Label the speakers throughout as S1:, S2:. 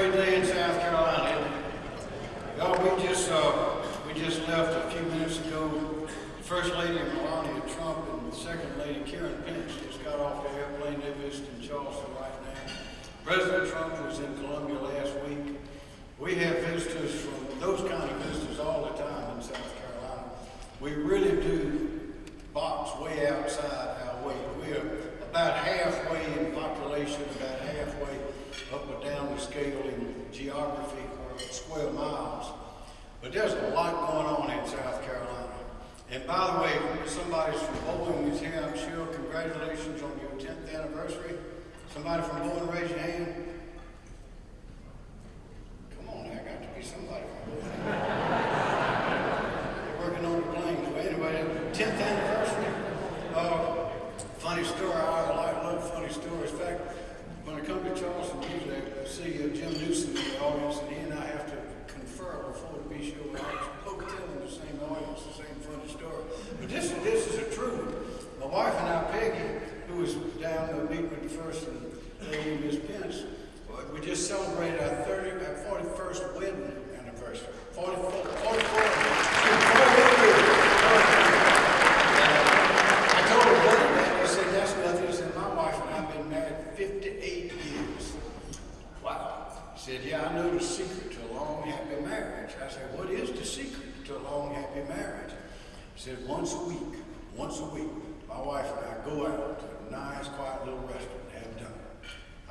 S1: great day in South Carolina. Y'all, we just, uh, we just left a few minutes ago. First Lady Melania Trump and Second Lady Karen Pence just got off the airplane. They're visiting Charleston right now. President Trump was in Columbia last week. We have visitors from, those kind of visitors all the time in South Carolina. We really do box way outside our weight. We're about halfway in population, about halfway up or down the scale in geography or square miles. But there's a lot going on in South Carolina. And by the way, somebody's from Boeing is here, I'm sure. Congratulations on your 10th anniversary. Somebody from Boeing, raise your hand. Come on, there got to be somebody from Boeing. They're working on the planes. Well, anyway, 10th anniversary. Uh, funny story, I like, love funny stories. In fact, when I come to Charleston, usually I see uh, Jim Newsome in the audience, and he and I have to confer before the B show. I both telling the same audience the same funny story. But this, this is a true one. My wife and I, Peggy, who was down uh, meeting with the first lady, Miss Pence, we just celebrated our 30, our 41st wedding anniversary. 44, 44, 44 years. I told her brother that. He said, that's nothing. He said, my wife and I have been married 58 years. Wow. He said, yeah, I know the secret to a long, happy marriage. I said, what is the secret to a long, happy marriage? He said, once a week, once a week, my wife and I go out to a nice, quiet little restaurant and have dinner.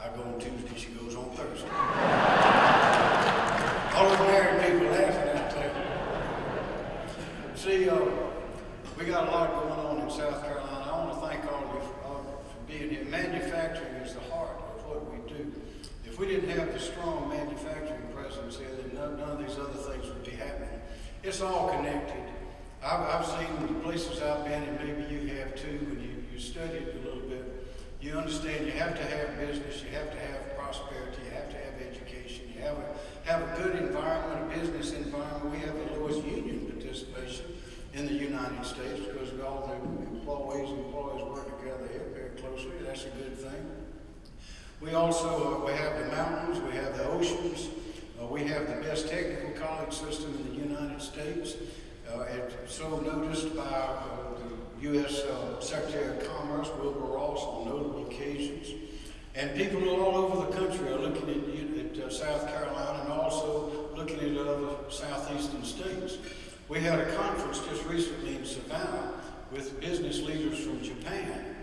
S1: I go on Tuesday, she goes on Thursday. All the married people laughing out there. See, uh, we got a lot going on in South Carolina. I want to thank all of you for, being here. Manufacturing is the heart of what we do. If we didn't have the strong manufacturing presence here, then none, none of these other things would be happening. It's all connected. I've, I've seen the places I've been, and maybe you have too, when you, you study it a little bit. You understand you have to have business, you have to have prosperity, you have to have education, you have a, have a good environment, a business environment. We have the lowest union participation in the United States because all the employees and work together here very closely. That's a good thing. We also uh, we have the mountains, we have the oceans, uh, we have the best technical college system in the United States. Uh, it's so noticed by uh, the U.S. Uh, Secretary of Commerce, Wilbur Ross, on notable occasions. And people all over the country are looking at, at uh, South Carolina and also looking at other southeastern states. We had a conference just recently in Savannah with business leaders from Japan,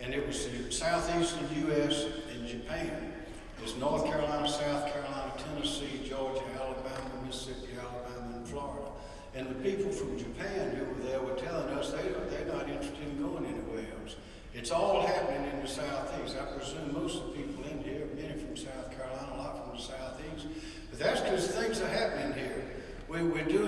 S1: and it was the southeastern U.S. and Japan. It's North Carolina, South Carolina, Tennessee, Georgia, Alabama, Mississippi, Alabama, and Florida. And the people from Japan who were there were telling us they, they're not interested in going anywhere else. It's all happening in the southeast. I presume most of the people in here, many from South Carolina, a lot from the southeast. But that's because things are happening here. We, we're doing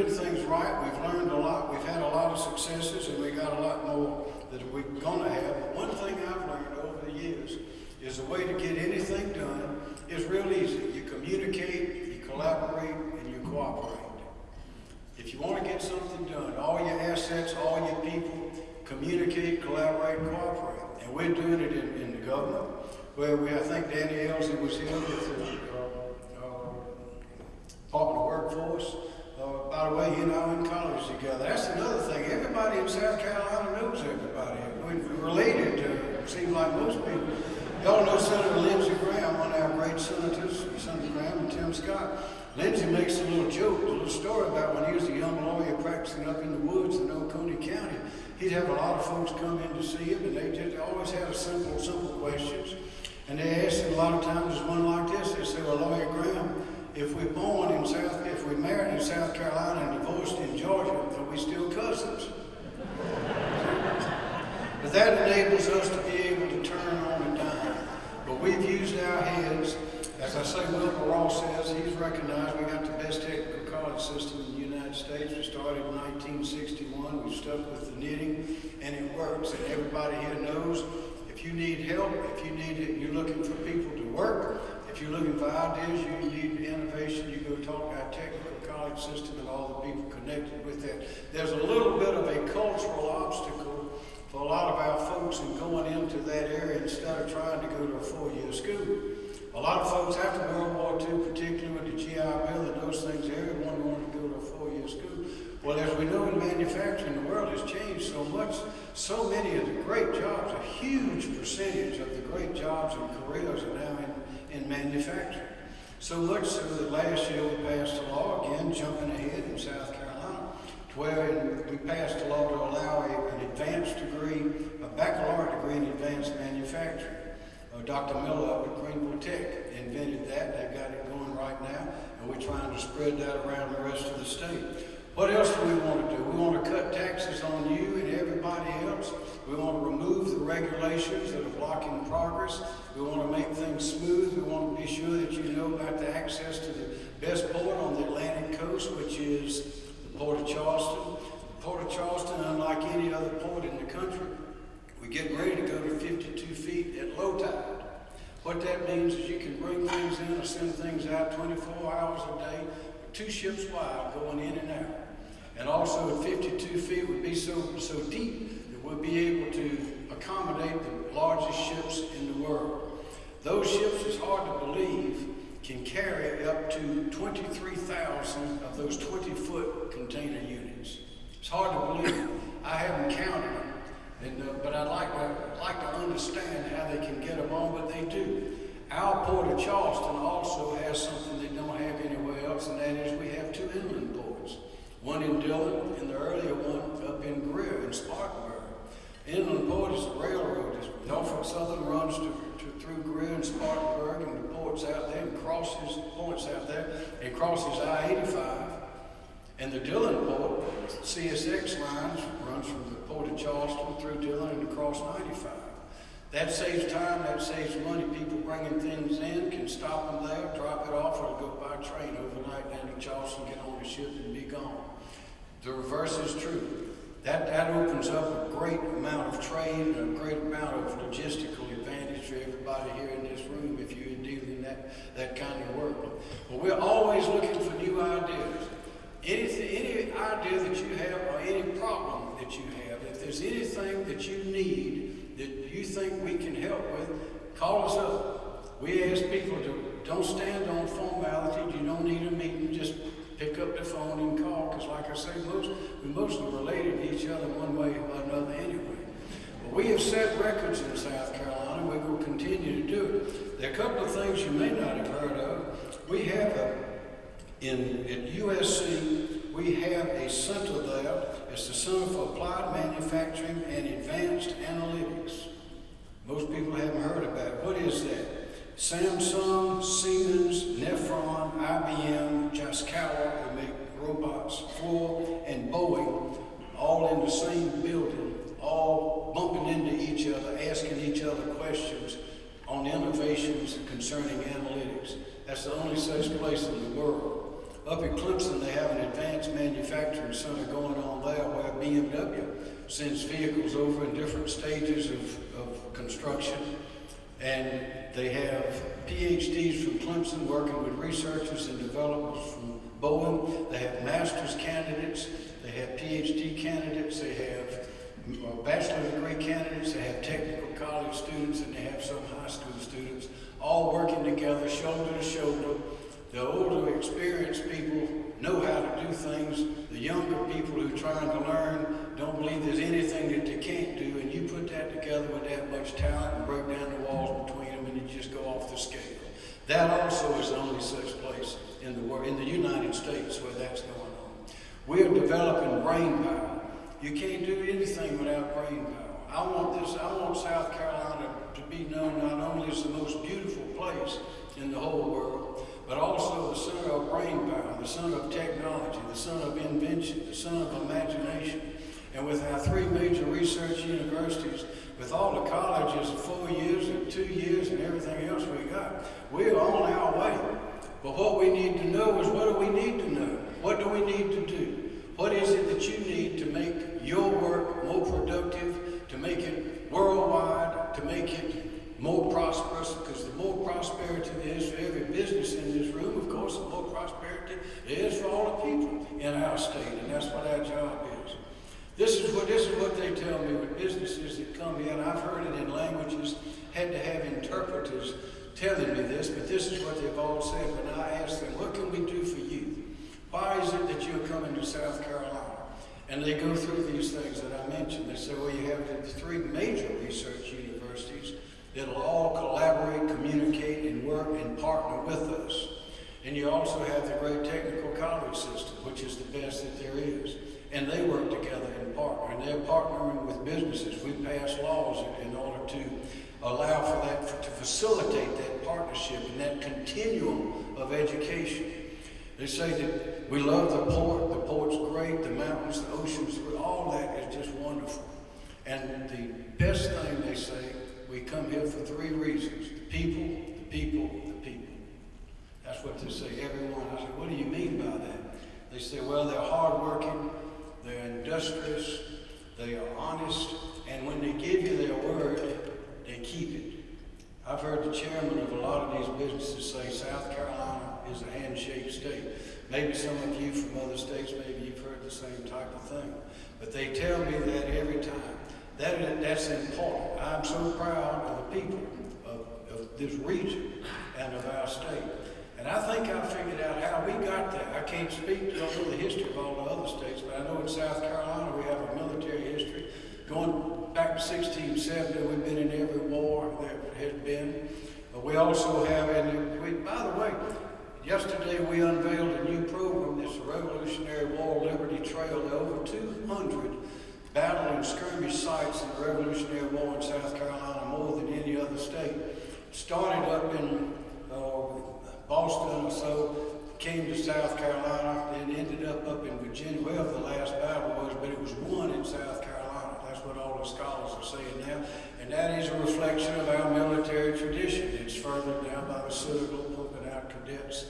S1: right. We've learned a lot. We've had a lot of successes, and we got a lot more that we're going to have. But one thing I've learned over the years is the way to get anything done is real easy. You communicate, you collaborate, and you cooperate. If you want to get something done, all your assets, all your people, communicate, collaborate, cooperate. And we're doing it in, in the government, where we, I think Danny Ellzey was here with the uh, uh, Department of Workforce. Together. That's another thing. Everybody in South Carolina knows everybody. We're related to, it seems like most people. Y'all know Senator Lindsey Graham, one of our great senators, Senator Graham and Tim Scott. Lindsey makes a little joke, a little story about when he was a young lawyer practicing up in the woods in Oconee County. He'd have a lot of folks come in to see him, and they just always had a simple, simple questions. And they asked him a lot of times, one like this. They say, well, Lawyer Graham, if we're born in South, if we're married in South Carolina and divorced in Georgia, are we still cousins? but that enables us to be able to turn on a dime. But we've used our heads as I say, Wilbur Ross says, he's recognized we got the best technical college system in the United States. We started in 1961. We stuck with the knitting, and it works. And everybody here knows if you need help, if you need it, you're looking for people to work, if you're looking for ideas, you need innovation, you go talk to our technical college system and all the people connected with that. There's a little bit of a cultural obstacle for a lot of our folks in going into that area instead of trying to go to a four-year school. A lot of folks after World War II, particularly with the GI Bill and those things, everyone wanted to go to a four-year school. Well, as we know in manufacturing, the world has changed so much. So many of the great jobs, a huge percentage of the great jobs and careers are now in, in manufacturing. So much so that last year we passed a law, again, jumping ahead in South Carolina, to where we passed a law to allow a, an advanced degree, a baccalaureate degree in advanced manufacturing. Uh, Dr. Miller up at Greenville Tech invented that. They've got it going right now, and we're trying to spread that around the rest of the state. What else do we want to do? We want to cut taxes on you and everybody else. We want to remove the regulations that are blocking progress. We want to make things smooth. We want to be sure that you know about the access to the best port on the Atlantic coast, which is the Port of Charleston. The Port of Charleston, unlike any other port in the country, we get ready to go to 52 feet at low tide. What that means is you can bring things in or send things out 24 hours a day, two ships wide going in and out. And also at 52 feet would be so, so deep that we'll be able to accommodate the largest ships in the world. Those ships, it's hard to believe, can carry up to 23,000 of those 20-foot container units. It's hard to believe. I haven't counted them. And, uh, but I'd like to, like to understand how they can get them on, but they do. Our Port of Charleston also has something they don't have anywhere else, and that is we have two inland ports. One in Dillon, and the earlier one up in Greer in Spartanburg. Inland Port is a railroad. Norfolk Southern runs to, through Greer and Spartanburg, and the ports out there, and crosses the points out there, and crosses I-85. And the Dillon port, CSX lines runs from the port of Charleston through Dillon and across 95. That saves time, that saves money. People bringing things in can stop them there, drop it off, or go by train overnight down to Charleston, get on the ship, and be gone. The reverse is true. That, that opens up a great amount of trade and a great amount of logistical here in this room if you're dealing that, that kind of work. But we're always looking for new ideas. Anything, any idea that you have or any problem that you have, if there's anything that you need that you think we can help with, call us up. We ask people to don't stand on formality. You don't need a meeting. Just pick up the phone and call. Because like I say, most, we're mostly related to each other one way or another anyway. But we have set records in South Carolina. We will continue to do it. There are a couple you may not have heard of. We have a in, at USC, we have a center there. It's the Center for Applied Manufacturing and Advanced Analytics. Most people haven't heard about it. What is that? Samsung, Siemens, Nephron, IBM, Yaskawa, who make robots, Ford, and Boeing, all in the same building, all bumping into each other, asking each other questions on innovations concerning analytics. That's the only such place in the world. Up at Clemson, they have an advanced manufacturing center going on there where BMW sends vehicles over in different stages of, of construction. And they have PhDs from Clemson working with researchers and developers from Boeing. They have master's candidates. They have PhD candidates. They have uh, bachelor degree candidates. They have technical college students, and they have some high school students all working together, shoulder to shoulder, the older, experienced people know how to do things. The younger people who are trying to learn don't believe there's anything that they can't do, and you put that together with that much talent and break down the walls between them, and you just go off the scale. That also is the only such place in the world, in the United States, where that's going on. We're developing brain power. You can't do anything without brain power. I want this. I want South Carolina to be known as the most beautiful place in the whole world, but also the center of brain power, the center of technology, the center of invention, the center of imagination. And with our three major research universities, with all the colleges four years and two years and everything else we got, we're on our way. But what we need to know is what do we need to know? What do we need to do? What is it that you need interpreters telling me this, but this is what they've all said. When I asked them, what can we do for you? Why is it that you're coming to South Carolina? And they go through these things that I mentioned. They say, well, you have the three major research universities that'll all collaborate, communicate, and work and partner with us. And you also have the great technical college system, which is the best that there is. And they work together and partner. And they're partnering with businesses. We pass laws in order to allow for that, to facilitate that partnership and that continuum of education. They say that we love the port, the port's great, the mountains, the oceans, all that is just wonderful. And the best thing they say, we come here for three reasons. The people, the people, the people. That's what they say, everyone. I say, what do you mean by that? They say, well, they're hardworking, they're industrious, they are honest, and when they give you their word, they keep it. I've heard the chairman of a lot of these businesses say South Carolina is a handshake state. Maybe some of you from other states, maybe you've heard the same type of thing. But they tell me that every time. That, that's important. I'm so proud of the people of, of this region and of our state. And I think I figured out how we got there. I can't speak, don't know the history of all the other states, but I know in South Carolina we have a military history. Going back to 1670, we've been in every war there has been. But we also have, and we, by the way, yesterday we unveiled a new program, this Revolutionary War Liberty Trail, over 200 battle and skirmish sites in the Revolutionary War in South Carolina, more than any other state. Started up in Boston or so, came to South Carolina, then ended up up in Virginia, where the last battle was, but it was won in South Carolina. That's what all the scholars are saying now. And that is a reflection of our military tradition. It's furthered down by the Citadel, pumping out cadets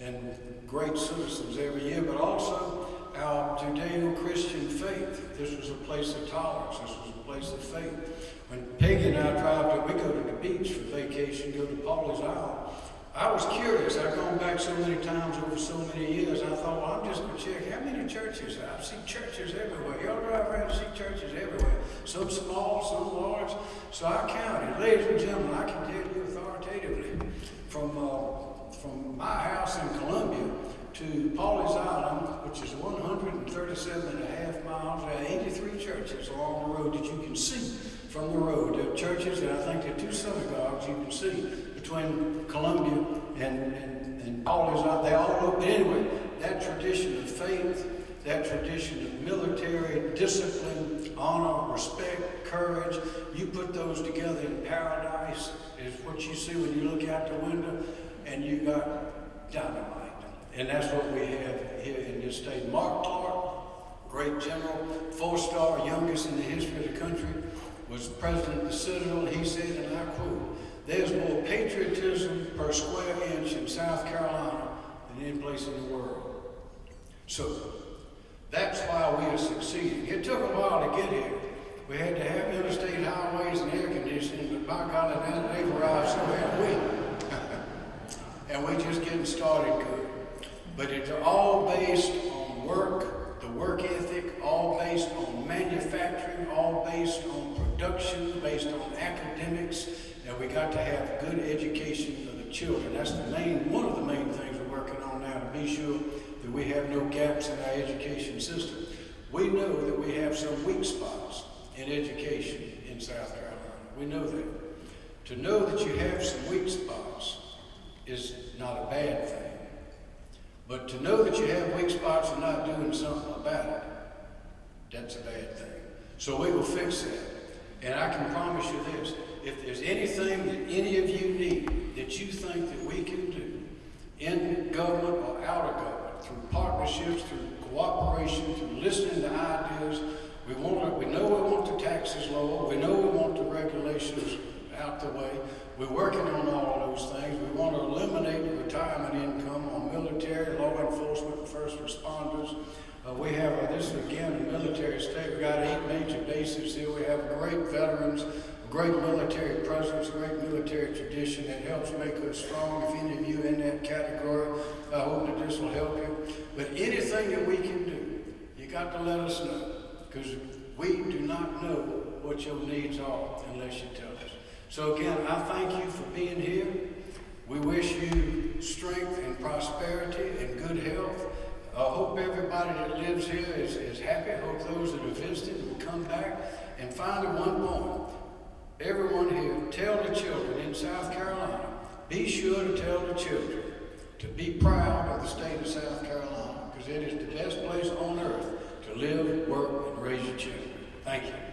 S1: and great citizens every year, but also our Judeo-Christian faith. This was a place of tolerance. This was a place of faith. When Peggy and I drive to, we go to the beach for vacation, go to Pawleys Island. I was curious. I've gone back so many times over so many years. I thought, well, I'm just going to check how many churches. I see churches everywhere. Y'all drive around and see churches everywhere. Some small, some large. So I counted. Ladies and gentlemen, I can tell you authoritatively from, uh, from my house in Columbia to Pawleys Island, which is 137 and a half miles. There are 83 churches along the road that you can see from the road. There are churches, and I think there are two synagogues you can see between Columbia and, and, and Pawleys Island. They all look, but anyway, that tradition of faith, that tradition of military discipline, honor, respect, courage, you put those together in paradise, is what you see when you look out the window, and you got dynamite. And that's what we have here in this state. Mark Clark, great general, four-star, youngest in the history of the country, was president of the Citadel. He said, and I quote, there's more patriotism per square inch in South Carolina than any place in the world. So, that's why we are succeeding. It took a while to get here. We had to have interstate highways and air conditioning, but by golly, now they've arrived, so have we. and we're just getting started good. But it's all based on work, the work ethic, all based on manufacturing, all based on production, based on academics, and we got to have good education for the children. That's the main, one of the main things we're working on now to be sure that we have no gaps in our education system. We know that we have some weak spots in education in South Carolina. We know that. To know that you have some weak spots is not a bad thing. But to know that you have weak spots and not doing something about it, that's a bad thing. So we will fix that. And I can promise you this, if there's anything that any of you need that you think that we can do in government or out of government, through partnerships, through cooperation, through listening to ideas, we want to, we know we want the taxes lower, we know we want the regulations out the way, we're working on all those things. We want to eliminate retirement income on military, law enforcement, first responders. Uh, we have, uh, this is again a military state. We've got eight major bases here. We have great veterans, great military presence, great military tradition that helps make us strong. If any of you in that category, I hope that this will help you. But anything that we can do, you got to let us know because we do not know what your needs are unless you tell us. So again, I thank you for being here. We wish you strength and prosperity and good health. I hope everybody that lives here is, is happy. I hope those that have visited will come back. And finally, one more. Everyone here, tell the children in South Carolina, be sure to tell the children to be proud of the state of South Carolina because it is the best place on earth to live, work, and raise your children. Thank you.